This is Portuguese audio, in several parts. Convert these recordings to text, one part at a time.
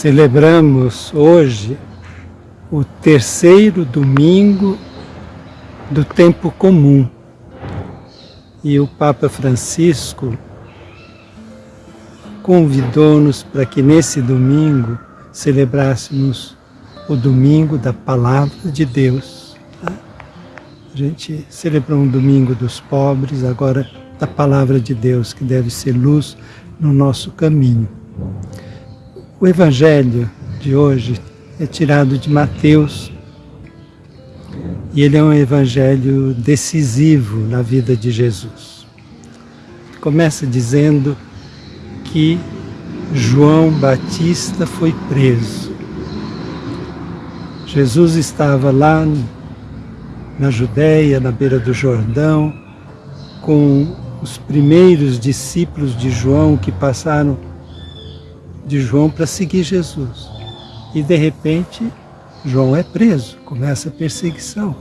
Celebramos hoje o terceiro domingo do tempo comum. E o Papa Francisco convidou-nos para que nesse domingo celebrássemos o domingo da Palavra de Deus. A gente celebrou um domingo dos pobres, agora da Palavra de Deus, que deve ser luz no nosso caminho. O Evangelho de hoje é tirado de Mateus e ele é um evangelho decisivo na vida de Jesus. Começa dizendo que João Batista foi preso. Jesus estava lá na Judéia, na beira do Jordão, com os primeiros discípulos de João que passaram de João para seguir Jesus. E de repente, João é preso, começa a perseguição.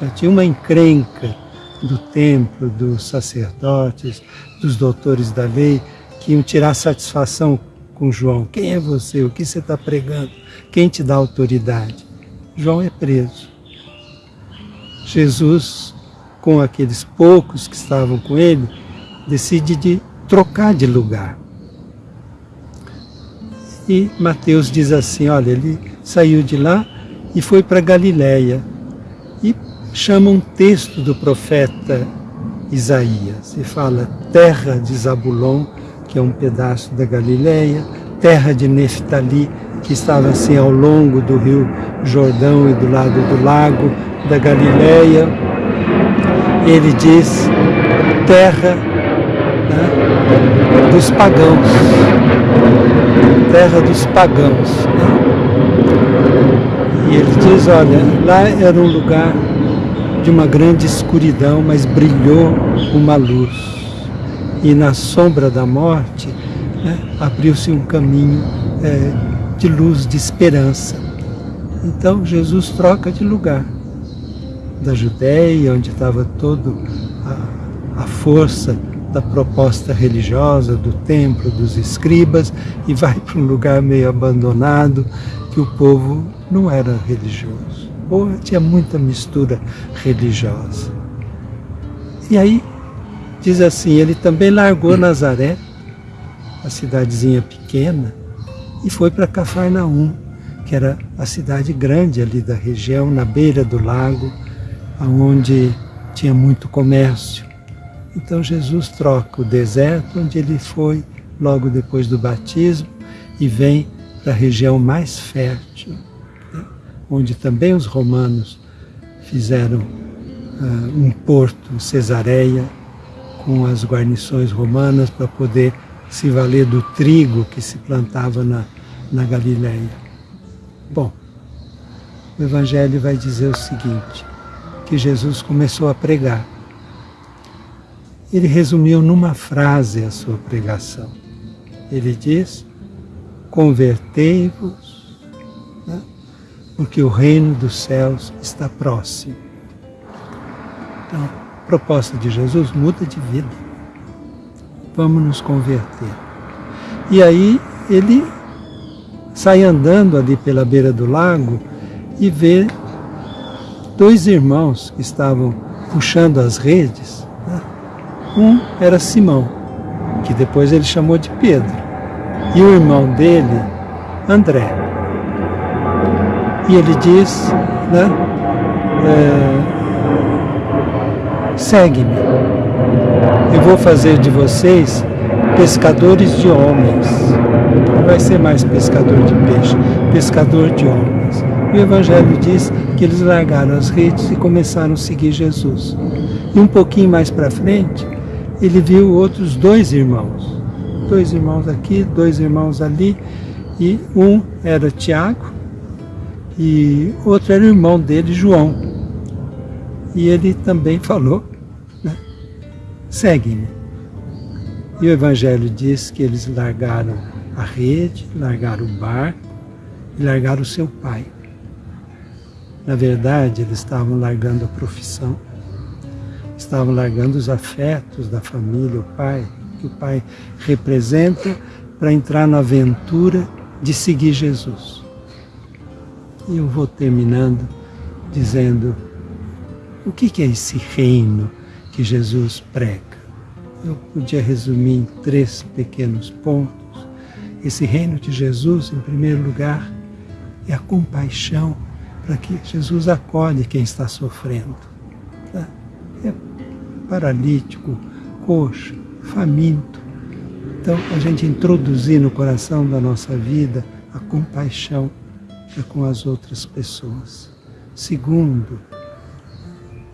Já tinha uma encrenca do templo, dos sacerdotes, dos doutores da lei, que iam tirar satisfação com João. Quem é você? O que você está pregando? Quem te dá autoridade? João é preso. Jesus, com aqueles poucos que estavam com ele, decide de trocar de lugar. E Mateus diz assim, olha, ele saiu de lá e foi para Galiléia. E chama um texto do profeta Isaías. E fala, terra de Zabulon, que é um pedaço da Galiléia, terra de Neftali, que estava assim ao longo do rio Jordão e do lado do lago da Galiléia. Ele diz, terra né, dos pagãos terra dos pagãos. Né? E ele diz, olha, lá era um lugar de uma grande escuridão, mas brilhou uma luz. E na sombra da morte né, abriu-se um caminho é, de luz, de esperança. Então Jesus troca de lugar. Da Judéia, onde estava toda a, a força da proposta religiosa, do templo, dos escribas, e vai para um lugar meio abandonado, que o povo não era religioso, ou tinha muita mistura religiosa. E aí, diz assim, ele também largou Nazaré, a cidadezinha pequena, e foi para Cafarnaum, que era a cidade grande ali da região, na beira do lago, onde tinha muito comércio. Então Jesus troca o deserto, onde ele foi logo depois do batismo, e vem para a região mais fértil, né? onde também os romanos fizeram uh, um porto, Cesareia, com as guarnições romanas para poder se valer do trigo que se plantava na, na Galileia. Bom, o Evangelho vai dizer o seguinte, que Jesus começou a pregar ele resumiu numa frase a sua pregação. Ele diz: Convertei-vos, né? porque o reino dos céus está próximo. Então, a proposta de Jesus muda de vida. Vamos nos converter. E aí ele sai andando ali pela beira do lago e vê dois irmãos que estavam puxando as redes um era Simão, que depois ele chamou de Pedro, e o irmão dele, André. E ele diz, né, é, segue-me, eu vou fazer de vocês pescadores de homens. Não vai ser mais pescador de peixe, pescador de homens. O Evangelho diz que eles largaram as redes e começaram a seguir Jesus. E um pouquinho mais para frente, ele viu outros dois irmãos. Dois irmãos aqui, dois irmãos ali, e um era Tiago e outro era o irmão dele, João. E ele também falou, né, segue-me. E o Evangelho diz que eles largaram a rede, largaram o barco e largaram o seu pai. Na verdade, eles estavam largando a profissão estavam largando os afetos da família, o pai, que o pai representa, para entrar na aventura de seguir Jesus. E eu vou terminando dizendo o que é esse reino que Jesus prega. Eu podia resumir em três pequenos pontos. Esse reino de Jesus, em primeiro lugar, é a compaixão para que Jesus acolhe quem está sofrendo. É paralítico, coxo, faminto. Então, a gente introduzir no coração da nossa vida a compaixão para com as outras pessoas. Segundo,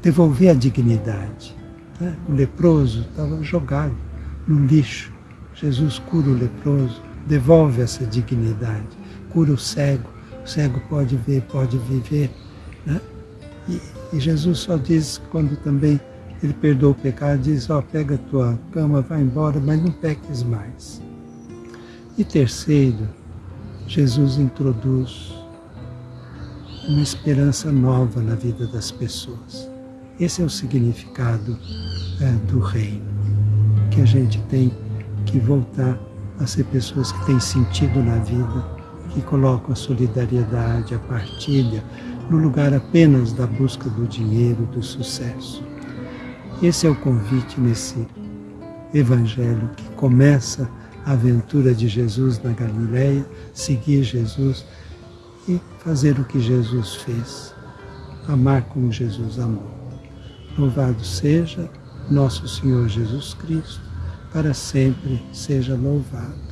devolver a dignidade. Né? O leproso estava jogado no lixo. Jesus cura o leproso, devolve essa dignidade, cura o cego. O cego pode ver, pode viver. Né? E, e, Jesus só diz, quando também ele perdoa o pecado, diz, ó, oh, pega a tua cama, vai embora, mas não peques mais. E terceiro, Jesus introduz uma esperança nova na vida das pessoas. Esse é o significado é, do reino, que a gente tem que voltar a ser pessoas que têm sentido na vida, que colocam a solidariedade, a partilha, no lugar apenas da busca do dinheiro, do sucesso. Esse é o convite nesse evangelho que começa a aventura de Jesus na Galileia, seguir Jesus e fazer o que Jesus fez, amar como Jesus amou. Louvado seja nosso Senhor Jesus Cristo, para sempre seja louvado.